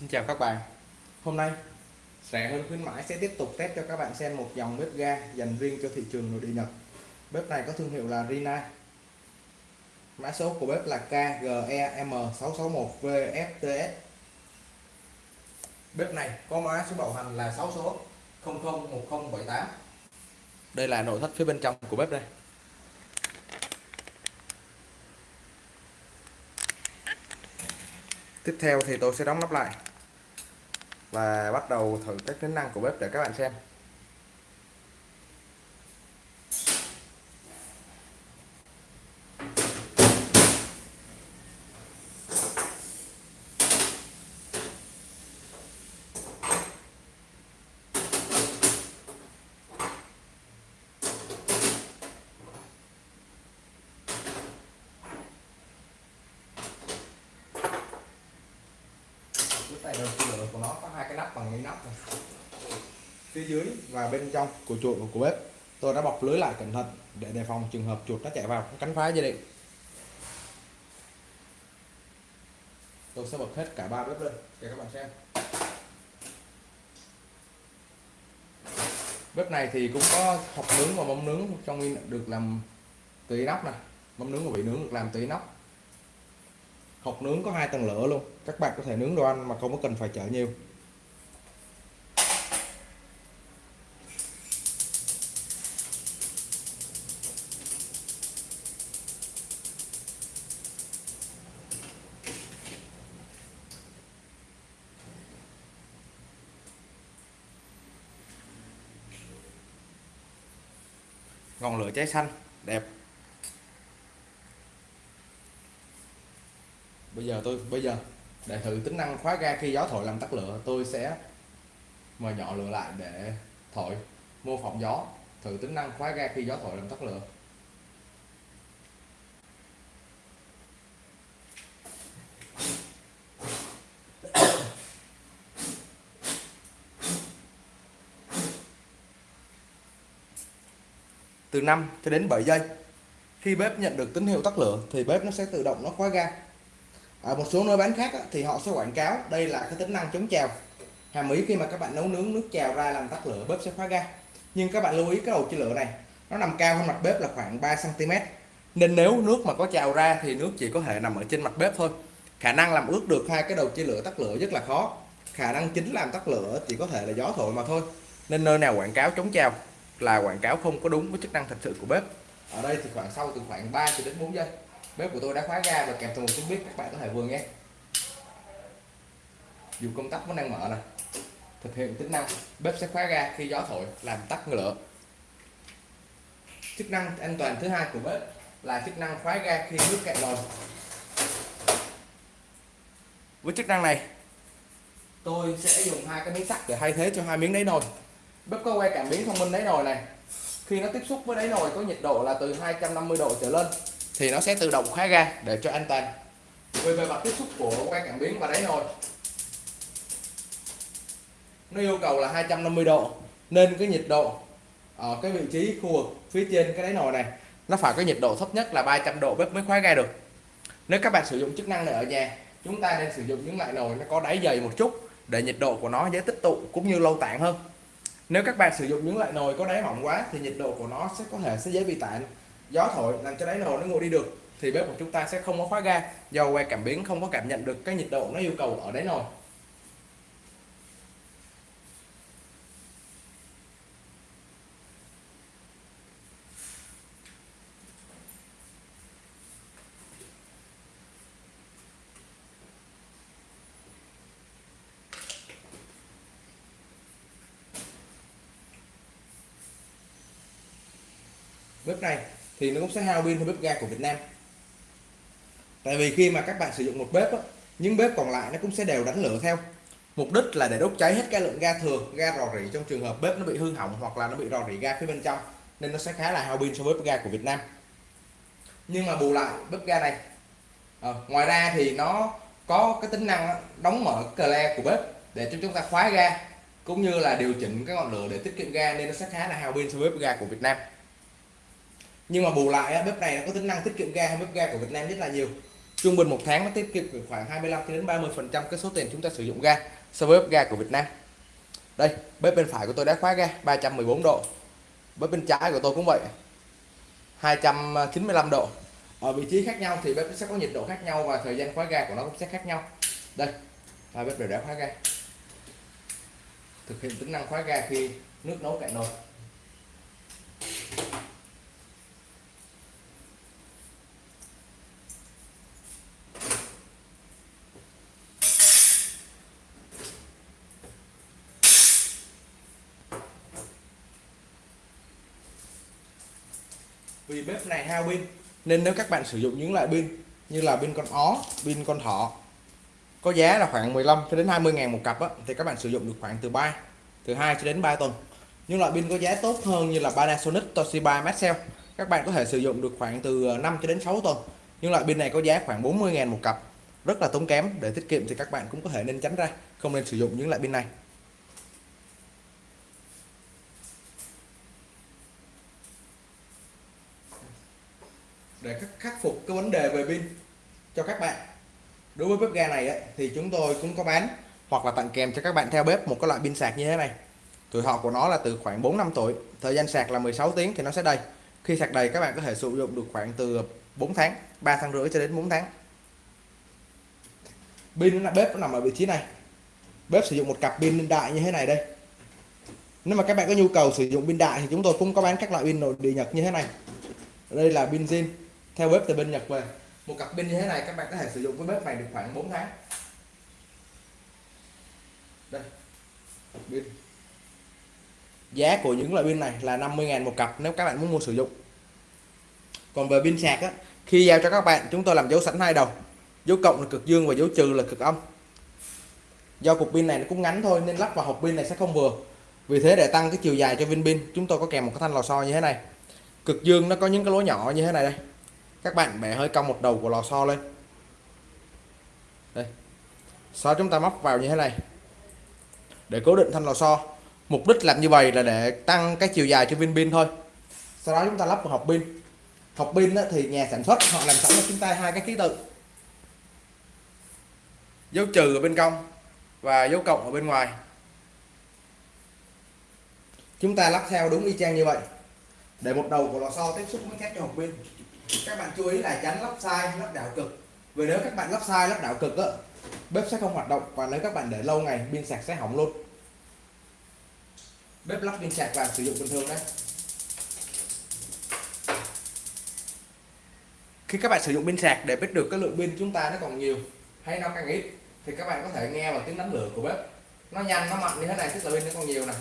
Xin chào các bạn. Hôm nay rẻ hơn khuyến mãi sẽ tiếp tục test cho các bạn xem một dòng bếp ga dành riêng cho thị trường nội địa Nhật. Bếp này có thương hiệu là Rina. Mã số của bếp là KGEM661VFTS Bếp này có mã số bảo hành là 6 số 001078 Đây là nội thất phía bên trong của bếp đây. Tiếp theo thì tôi sẽ đóng nắp lại và bắt đầu thử các tính năng của bếp để các bạn xem. Tay đầu của nó có hai cái nắp bằng cái nắp này. Phía dưới và bên trong của chuột của bếp. Tôi đã bọc lưới lại cẩn thận để đề phòng trường hợp chuột nó chạy vào cắn phá dây điện. Tôi sẽ bật hết cả ba bếp lên để các bạn xem. Bếp này thì cũng có hộp nướng và mâm nướng, trong được làm từ nắp này. Mâm nướng và vị nướng được làm từ nắp hộp nướng có hai tầng lửa luôn. Các bạn có thể nướng đồ ăn mà không có cần phải chở nhiều. Ngọn lửa cháy xanh, đẹp. Giờ tôi, bây giờ để thử tính năng khóa ga khi gió thổi làm tắt lửa, tôi sẽ mở nhỏ lửa lại để thổi. Mô phỏng gió, thử tính năng khóa ga khi gió thổi làm tắt lửa. Từ 5 cho đến 7 giây. Khi bếp nhận được tín hiệu tắt lửa, thì bếp nó sẽ tự động nó khóa ga ở một số nơi bán khác thì họ sẽ quảng cáo, đây là cái tính năng chống trào. Hàm ý khi mà các bạn nấu nướng nước trào ra làm tắt lửa, bếp sẽ khóa ga. Nhưng các bạn lưu ý cái đầu chia lửa này, nó nằm cao hơn mặt bếp là khoảng 3 cm nên nếu nước mà có trào ra thì nước chỉ có thể nằm ở trên mặt bếp thôi. Khả năng làm ướt được hai cái đầu chia lửa tắt lửa rất là khó. Khả năng chính làm tắt lửa chỉ có thể là gió thổi mà thôi. Nên nơi nào quảng cáo chống trào là quảng cáo không có đúng với chức năng thật sự của bếp. Ở đây thì khoảng sau từ khoảng 3 cho đến 4 giây bếp của tôi đã khóa ga và kèm theo một tiếng bếp các bạn có thể vừa nghe. Dù công tắc vẫn đang mở này thực hiện tính năng, bếp sẽ khóa ga khi gió thổi, làm tắt lửa chức năng an toàn thứ hai của bếp là chức năng khóa ga khi nước cạn nồi. Với chức năng này, tôi sẽ dùng hai cái miếng sắt để thay thế cho hai miếng đáy nồi. Bếp có quay cảm biến thông minh đáy nồi này. Khi nó tiếp xúc với đáy nồi có nhiệt độ là từ 250 độ trở lên thì nó sẽ tự động khóa ga để cho an toàn. Về bề mặt tiếp xúc của quay cảm biến và đáy nồi nó yêu cầu là 250 độ nên cái nhiệt độ ở cái vị trí khu vực phía trên cái đáy nồi này, nó phải có nhiệt độ thấp nhất là 300 độ bếp mới khóa ga được. Nếu các bạn sử dụng chức năng này ở nhà, chúng ta nên sử dụng những loại nồi nó có đáy dày một chút để nhiệt độ của nó dễ tích tụ cũng như lâu tản hơn. Nếu các bạn sử dụng những loại nồi có đáy mỏng quá thì nhiệt độ của nó sẽ có thể sẽ dễ bị tản gió thổi làm cho đáy nồi nó nguội đi được, thì bếp của chúng ta sẽ không có khóa ga. Do que cảm biến không có cảm nhận được cái nhiệt độ nó yêu cầu ở đáy nồi bếp này thì nó cũng sẽ hao pin hơn bếp ga của Việt Nam. Tại vì khi mà các bạn sử dụng một bếp á, những bếp còn lại nó cũng sẽ đều đánh lửa theo. Mục đích là để đốt cháy hết cái lượng ga thừa ga rò rỉ trong trường hợp bếp nó bị hư hỏng hoặc là nó bị rò rỉ ga phía bên trong nên nó sẽ khá là hao pin so với bếp ga của Việt Nam. Nhưng mà bù lại bếp ga này à, ngoài ra thì nó có cái tính năng đóng mở cờ của bếp để cho chúng ta khóa ga cũng như là điều chỉnh cái ngọn lửa để tiết kiệm ga nên nó sẽ khá là hao pin so với bếp ga của Việt Nam nhưng mà bù lại bếp này nó có tính năng tiết kiệm ga hơn bếp ga của Việt Nam rất là nhiều. Trung bình một tháng nó tiết kiệm khoảng 25 đến 30 phần trăm cái số tiền chúng ta sử dụng ga so với bếp ga của Việt Nam. Đây, bếp bên phải của tôi đã khóa ga 314 độ. Bếp bên trái của tôi cũng vậy 295 độ. Ở vị trí khác nhau thì bếp sẽ có nhiệt độ khác nhau và thời gian khóa ga của nó cũng sẽ khác nhau. Đây là bếp đều đã khóa ga. Thực hiện tính năng khóa ga khi nước nấu cạn nồi. Vì bếp này hao pin nên nếu các bạn sử dụng những loại pin như là pin con ó pin con thỏ có giá là khoảng 15 cho đến 20 ngàn một cặp á, thì các bạn sử dụng được khoảng từ 3 từ 2 cho đến 3 tuần. Những loại pin có giá tốt hơn như là Panasonic Toshiba Maxell các bạn có thể sử dụng được khoảng từ ờ, 5 cho đến 6 tuần. Nhưng loại pin này có giá khoảng 40 ngàn một cặp rất là tốn kém để tiết kiệm thì các bạn cũng có thể nên tránh ra không nên sử dụng những loại pin này. Để khắc phục cái vấn đề về pin cho các bạn. Đối với bếp ga này ấy, thì chúng tôi cũng có bán hoặc là tặng kèm cho các bạn theo bếp một cái loại pin sạc như thế này. Tuổi thọ của nó là từ khoảng 4 năm tuổi thời gian sạc là 16 tiếng thì nó sẽ đầy. Khi sạc đầy các bạn có thể sử dụng được khoảng từ 4 tháng 3 tháng rưỡi cho đến 4 tháng. Pin là bếp nó nằm ở vị trí này. Bếp sử dụng một cặp pin đại như thế này đây. Nếu mà các bạn có nhu cầu sử dụng pin đại thì chúng tôi cũng có bán các loại pin nội địa nhật như thế này. Đây là pin zin theo bếp từ bên nhật về một cặp pin như thế này, các bạn có thể sử dụng với bếp này được khoảng 4 tháng. Đây pin. Giá của những loại pin này là 50.000 một cặp nếu các bạn muốn mua sử dụng. Còn về pin sạc á, khi giao cho các bạn, chúng tôi làm dấu sẵn hai đầu. Dấu cộng là cực dương và dấu trừ là cực âm. Do cục pin này nó cũng ngắn thôi nên lắp vào hộp pin này sẽ không vừa. Vì thế để tăng cái chiều dài cho viên pin, chúng tôi có kèm một cái thanh lò xo như thế này. Cực dương nó có những cái lỗ nhỏ như thế này đây các bạn bẻ hơi cong một đầu của lò xo lên. Đây. Sau chúng ta móc vào như thế này? Để cố định thanh lò xo, mục đích làm như vậy là để tăng cái chiều dài cho viên pin thôi. Sau đó chúng ta lắp vào hộp pin. Hộp pin thì nhà sản xuất, họ làm sẵn cho chúng ta hai cái ký tự. Dấu trừ ở bên trong và dấu cộng ở bên ngoài. Chúng ta lắp theo đúng y chang như vậy. Để một đầu của lò xo tiếp xúc với các cho hộp pin các bạn chú ý là tránh lắp sai, lắp đảo cực. Vì nếu các bạn lắp sai, lắp đảo cực á, bếp sẽ không hoạt động và nếu các bạn để lâu ngày, pin sạc sẽ hỏng luôn. Bếp lắp pin sạc và sử dụng bình thường đấy. Khi các bạn sử dụng pin sạc để biết được, cái lượng pin chúng ta nó còn nhiều hay nó càng ít, thì các bạn có thể nghe vào tiếng đánh lửa của bếp. Nó nhanh, nó mạnh như thế này, tức là pin nó còn nhiều này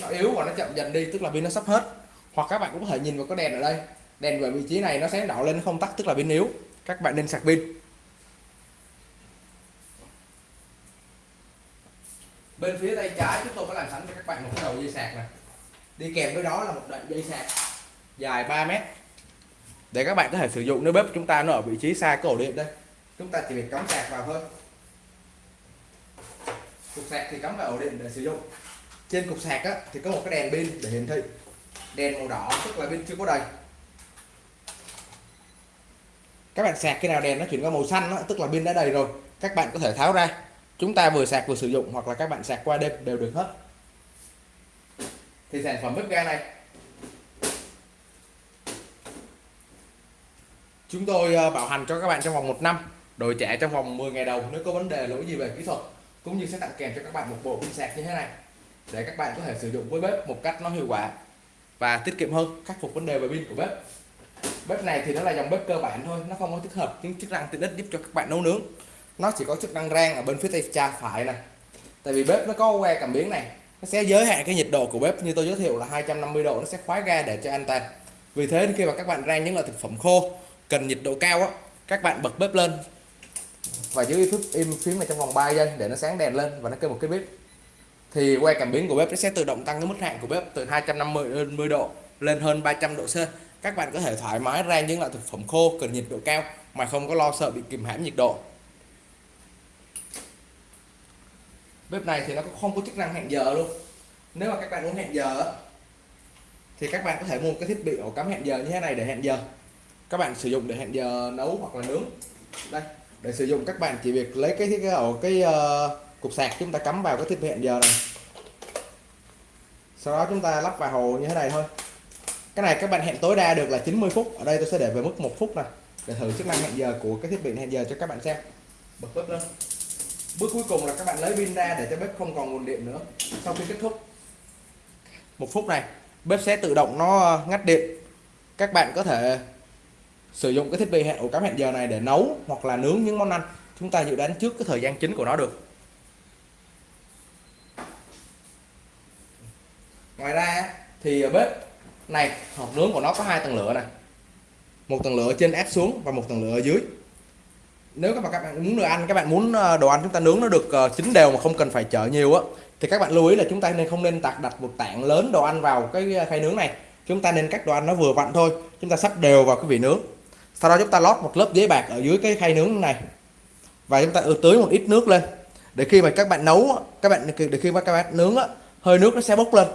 nó yếu và nó chậm dần đi, tức là pin nó sắp hết. Hoặc các bạn cũng có thể nhìn vào cái đèn ở đây đèn về vị trí này nó sáng đỏ lên không tắt tức là pin yếu. Các bạn nên sạc pin. Bên phía tay trái chúng tôi có làm sẵn cho các bạn một cái đầu dây sạc này. Đi kèm với đó là một đoạn dây sạc dài 3 mét. Để các bạn có thể sử dụng nếu bếp chúng ta nó ở vị trí xa cái ổ điện đây. Chúng ta chỉ việc cắm sạc vào thôi. Cục sạc thì cắm vào ổ điện để sử dụng. Trên cục sạc á, thì có một cái đèn pin để hiển thị. Đèn màu đỏ tức là pin chưa có đầy các bạn sạc khi nào đèn nó chuyển qua màu xanh đó, tức là pin đã đầy rồi. Các bạn có thể tháo ra. Chúng ta vừa sạc vừa sử dụng hoặc là các bạn sạc qua đêm đều được hết. Thì sản phẩm bếp ga này. Chúng tôi ờ, bảo hành cho các bạn trong vòng một năm đổi trả trong vòng 10 ngày đầu nếu có vấn đề lỗi gì về kỹ thuật cũng như sẽ tặng kèm cho các bạn một bộ pin sạc như thế này để các bạn có thể sử dụng với bếp một cách nó hiệu quả và tiết kiệm hơn khắc phục vấn đề về pin của bếp bếp này thì nó là dòng bếp cơ bản thôi, nó không có tích hợp những chức năng tiện ích giúp cho các bạn nấu nướng. Nó chỉ có chức năng rang ở bên phía tay cha phải này tại vì bếp nó có que cảm biến này, nó sẽ giới hạn cái nhiệt độ của bếp. Như tôi giới thiệu là 250 độ, nó sẽ khóa ga để cho an toàn vì thế khi mà các bạn rang những loại thực phẩm khô, cần nhiệt độ cao á, các bạn bật bếp lên. Và giữ phím, im phím này trong vòng 3 giây để nó sáng đèn lên và nó kêu một cái bếp thì que cảm biến của bếp nó sẽ tự động tăng cái mức hạn của bếp từ 250 độ lên hơn 300 độ C các bạn có thể thoải mái rang những loại thực phẩm khô cần nhiệt độ cao mà không có lo sợ bị kìm hãm nhiệt độ. Bếp này thì nó cũng không có chức năng hẹn giờ luôn. Nếu mà các bạn muốn hẹn giờ thì các bạn có thể mua cái thiết bị ổ cắm hẹn giờ như thế này để hẹn giờ. Các bạn sử dụng để hẹn giờ nấu hoặc là nướng. Đây để sử dụng các bạn chỉ việc lấy cái cái ổ cái uh, cục sạc chúng ta cắm vào cái thiết bị hẹn giờ này. Sau đó chúng ta lắp vào hồ như thế này thôi cái này các bạn hẹn tối đa được là 90 phút. Ở đây tôi sẽ để về mức một phút này. Để thử chức năng hẹn giờ của cái thiết bị hẹn giờ cho các bạn xem. Bật bếp lên. Bước cuối cùng là các bạn lấy pin ra để cho bếp không còn nguồn điện nữa. Sau khi kết thúc. Một phút này, bếp sẽ tự động nó ờ, ngắt điện. Các bạn có thể sử dụng cái thiết bị hẹn ổ cắm hẹn giờ này để nấu hoặc là nướng những món ăn. Chúng ta dự đoán trước cái thời gian chính của nó được. Ngoài ra thì ờ, bếp này, hộp nướng của nó có hai tầng lửa này một tầng lửa trên ép xuống và một tầng lửa ở dưới. Nếu các bạn các bạn muốn đồ ăn, các bạn muốn ờ, đồ ăn chúng ta nướng nó được ờ, chín đều mà không cần phải chở nhiều á, thì các bạn lưu ý là chúng ta nên không nên đặt đặt một tảng lớn đồ ăn vào cái ờ, khay nướng này. Chúng ta nên cắt đồ ăn nó vừa vặn thôi. Chúng ta sắp đều vào cái vị nướng. Sau đó chúng ta lót một lớp giấy bạc ở dưới cái khay nướng này. Và chúng ta tưới một ít nước lên. Để khi mà các bạn nấu các bạn để khi mà các bạn nướng hơi nước nó sẽ bốc lên.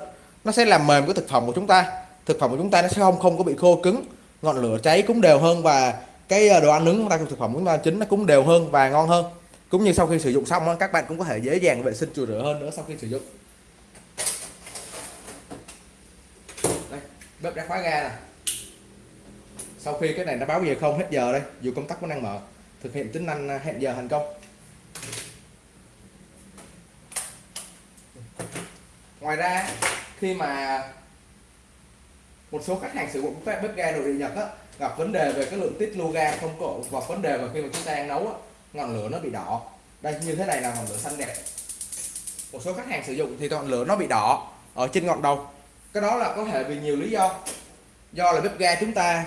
Nó sẽ làm mềm cái thực phẩm của chúng ta thực phẩm của chúng ta nó sẽ không không có bị khô cứng ngọn lửa cháy cũng đều hơn và cái ờ, đồ ăn nướng chúng ta thực phẩm chúng ta chính nó cũng đều hơn và ngon hơn. Cũng như sau khi sử dụng xong các bạn cũng có thể dễ dàng vệ sinh chùi rửa hơn nữa sau khi sử dụng. Đây, bếp đã khóa ga nè. Sau khi cái này nó báo giờ không hết giờ đây dù công tắc vẫn đang mở thực hiện tính năng à, hẹn giờ thành công. Ngoài ra khi mà một số khách hàng sử dụng các bếp ga nội địa Nhật á, gặp vấn đề về cái lượng tiết lưu ga không có và vấn đề mà khi mà chúng ta đang nấu á, ngọn lửa nó bị đỏ. Đây như thế này là ngọn lửa xanh đẹp. Một số khách hàng sử dụng thì ngọn lửa nó bị đỏ ở trên ngọn đầu. Cái đó là có thể vì nhiều lý do. Do là bếp ga chúng ta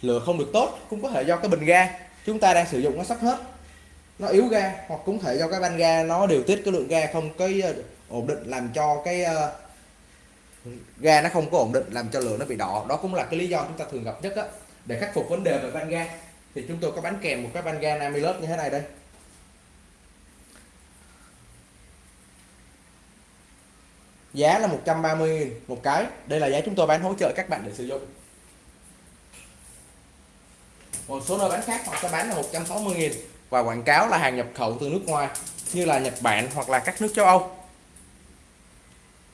lửa không được tốt cũng có thể do cái bình ga chúng ta đang sử dụng nó sắp hết. Nó yếu ga hoặc cũng thể do cái van ga nó điều tiết cái lượng ga không cái ờ, ổn định làm cho cái ờ, ga nó không có ổn định làm cho lửa nó bị đỏ. Đó cũng là cái lý do chúng ta thường gặp nhất á, để khắc phục vấn đề về van ga. Thì chúng tôi có bán kèm một cái van ga Namilus như thế này đây. Giá là 130 000 một cái. Đây là giá chúng tôi bán hỗ trợ các bạn để sử dụng. Một số nơi bán khác họ sẽ bán là 160 000 và quảng cáo là hàng nhập khẩu từ nước ngoài, như là Nhật Bản hoặc là các nước châu Âu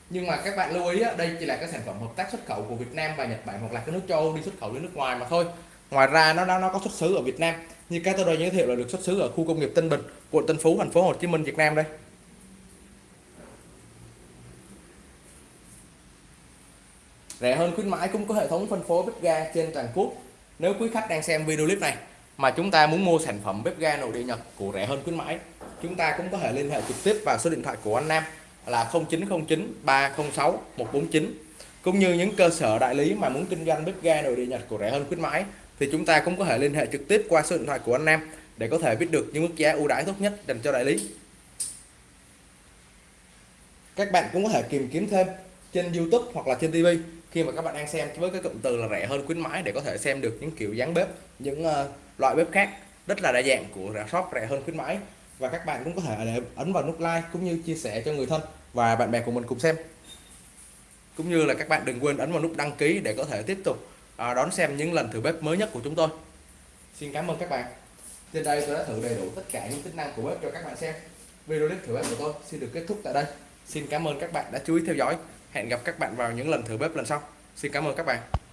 nhưng mà các bạn lưu ý đây chỉ là cái sản phẩm hợp tác xuất khẩu của Việt Nam và Nhật Bản hoặc là cái nước châu Âu đi xuất khẩu đến nước ngoài mà thôi. Ngoài ra nó nó, nó có xuất xứ ở Việt Nam. Như cái tôi đã giới thiệu là được xuất xứ ở khu công nghiệp Tân Bình quận Tân Phú thành phố Hồ Chí Minh Việt Nam đây. Rẻ hơn khuyến mãi cũng có hệ thống phân phối bếp ga trên toàn quốc. Nếu quý khách đang xem video clip này mà chúng ta muốn mua sản phẩm bếp ga nội địa Nhật của rẻ hơn khuyến mãi chúng ta cũng có thể liên hệ trực tiếp vào số điện thoại của anh Nam là 0909 306 149 cũng như những cơ sở đại lý mà muốn kinh doanh bếp ga nội địa Nhật của rẻ hơn khuyến mãi thì chúng ta cũng có thể liên hệ trực tiếp qua số điện thoại của anh Nam để có thể biết được những mức giá ưu đãi tốt nhất dành cho đại lý. Các bạn cũng có thể tìm kiếm thêm trên YouTube hoặc là trên TV khi mà các bạn đang xem với cái cụm từ là rẻ hơn khuyến mãi để có thể xem được những kiểu dáng bếp những uh, loại bếp khác rất là đa dạng của shop rẻ hơn khuyến mãi và các bạn cũng có thể để ấn vào nút like cũng như chia sẻ cho người thân và bạn bè của mình cùng xem. Cũng như là các bạn đừng quên ấn vào nút đăng ký để có thể tiếp tục à, đón xem những lần thử bếp mới nhất của chúng tôi. Xin cảm ơn các bạn. Trên đây tôi đã thử đầy đủ tất cả những tính năng của bếp cho các bạn xem. Video clip thử bếp của tôi xin được kết thúc tại đây. Xin cảm ơn các bạn đã chú ý theo dõi. Hẹn gặp các bạn vào những lần thử bếp lần sau. Xin cảm ơn các bạn.